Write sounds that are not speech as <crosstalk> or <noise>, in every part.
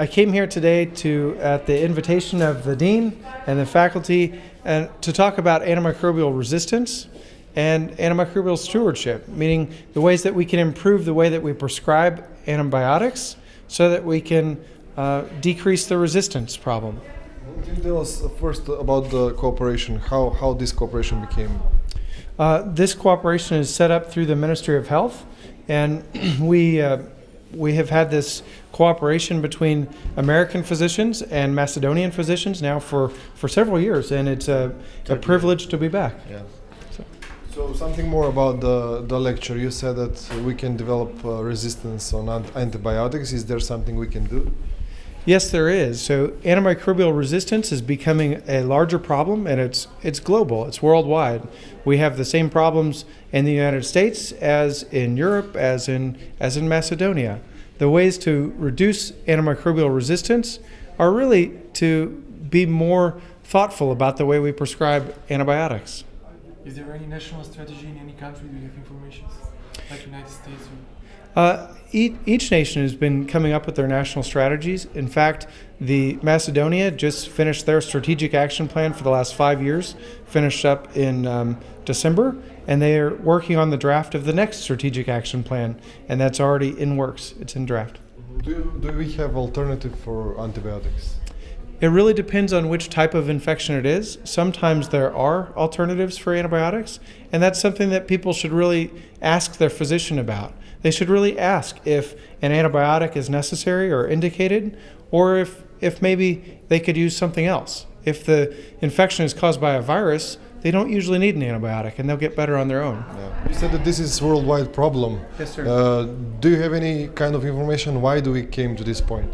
I came here today to, at the invitation of the dean and the faculty, and to talk about antimicrobial resistance and antimicrobial stewardship, meaning the ways that we can improve the way that we prescribe antibiotics so that we can uh, decrease the resistance problem. Can you tell us first about the cooperation, how, how this cooperation became? Uh, this cooperation is set up through the Ministry of Health, and <clears throat> we uh, we have had this cooperation between American physicians and Macedonian physicians now for, for several years, and it's a, a privilege to be back. Yeah. So something more about the, the lecture. You said that we can develop uh, resistance on ant- antibiotics. Is there something we can do? Yes, there is. So antimicrobial resistance is becoming a larger problem, and it's it's global. It's worldwide. We have the same problems in the United States as in Europe, as in as in Macedonia. The ways to reduce antimicrobial resistance are really to be more thoughtful about the way we prescribe antibiotics. Is there any national strategy in any country? Do you have information? Like United States or Uh, each, each nation has been coming up with their national strategies. In fact, the Macedonia just finished their strategic action plan for the last five years, finished up in um, December, and they are working on the draft of the next strategic action plan, and that's already in works. It's in draft. Do, do we have alternative for antibiotics? It really depends on which type of infection it is. Sometimes there are alternatives for antibiotics, and that's something that people should really ask their physician about. They should really ask if an antibiotic is necessary or indicated, or if, if maybe they could use something else. If the infection is caused by a virus, they don't usually need an antibiotic and they'll get better on their own. Yeah. You said that this is a worldwide problem. Yes, sir. Uh, do you have any kind of information why do we came to this point?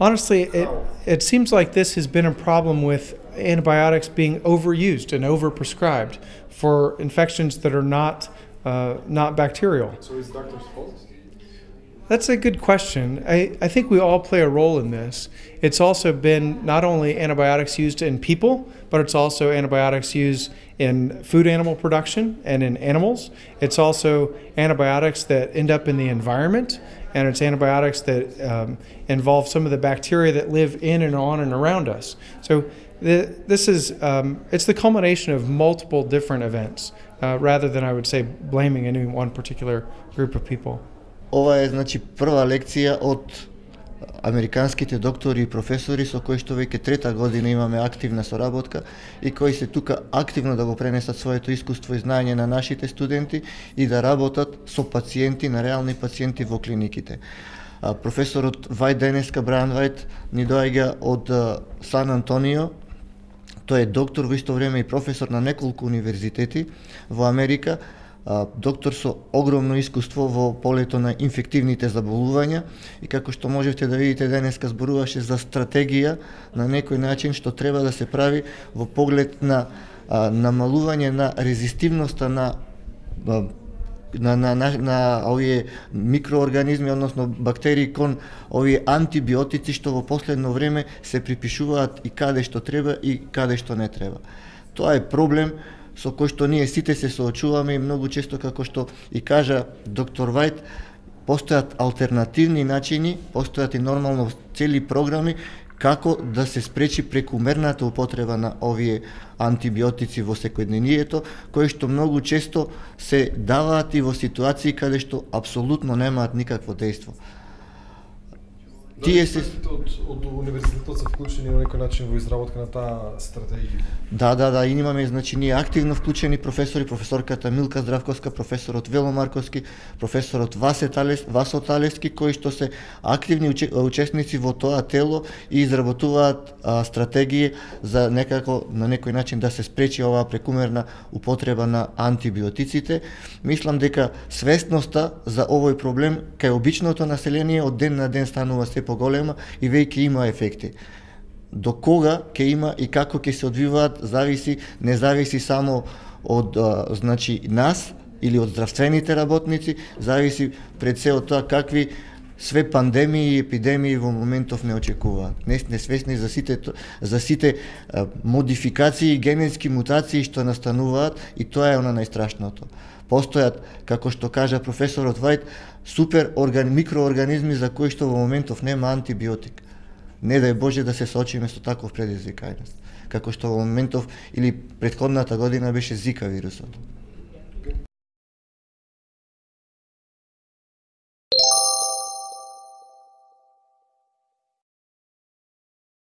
Honestly, it, it seems like this has been a problem with antibiotics being overused and overprescribed for infections that are not, uh, not bacterial. So it's doctor's fault? That's a good question. I, I think we all play a role in this. It's also been not only antibiotics used in people, but it's also antibiotics used in food animal production and in animals. It's also antibiotics that end up in the environment, and it's antibiotics that um, involve some of the bacteria that live in and on and around us. So the, this is um, it's the culmination of multiple different events, uh, rather than I would say blaming any one particular group of people. Ова е значи прва лекција од американските доктори и професори со кои што веќе трета година имаме активна соработка и кои се тука активно да го пренесат своето искуство и знаење на нашите студенти и да работат со пациенти, на реални пациенти во клиниките. А, професорот Вајд денеска, Бран Вајд, ни доаѓа од а, Сан Антонио, тој е доктор во исто време и професор на неколку универзитети во Америка, доктор со огромно искуство во полето на инфективните заболувања и како што можете да видите денеска зборуваше за стратегија на некој начин што треба да се прави во поглед на намалување на резистивноста на на, на, на, на овие микроорганизми, односно бактерии кон овие антибиотици што во последно време се припишуваат и каде што треба и каде што не треба. Тоа е проблем со кој што ние сите се соочуваме и многу често како што и кажа доктор Вајт, постојат алтернативни начини, постојат и нормално цели програми како да се спречи прекумерната употреба на овие антибиотици во секојдневието, кои што многу често се даваат и во ситуации каде што апсолутно немаат никакво дејство. Тие се од, од универзитетот се вклучени на некој начин во изработка на таа стратегија. Да, да, да, и имаме значи ние активно вклучени професори, професорката Милка Здравковска, професорот Вело Марковски, професорот Васе Талес, Васо Талески кои што се активни уче, учесници во тоа тело и изработуваат а, стратегии за некако на некој начин да се спречи оваа прекумерна употреба на антибиотиците. Мислам дека свесноста за овој проблем кај обичното население од ден на ден станува се поголема и веќе има ефекти. До кога ќе има и како ќе се одвиваат зависи, не зависи само од а, значи нас или од здравствените работници, зависи пред се од тоа какви све пандемии и епидемии во моментов не очекуваат. Не сме свесни за сите за сите модификации модификации, генетски мутации што настануваат и тоа е она најстрашното. Постојат, како што кажа професорот Вајт, супер орган, микроорганизми за кои што во моментов нема антибиотик. Не дај Боже да се соочиме со таков предизвикајност, како што во моментов или предходната година беше Зика вирусот.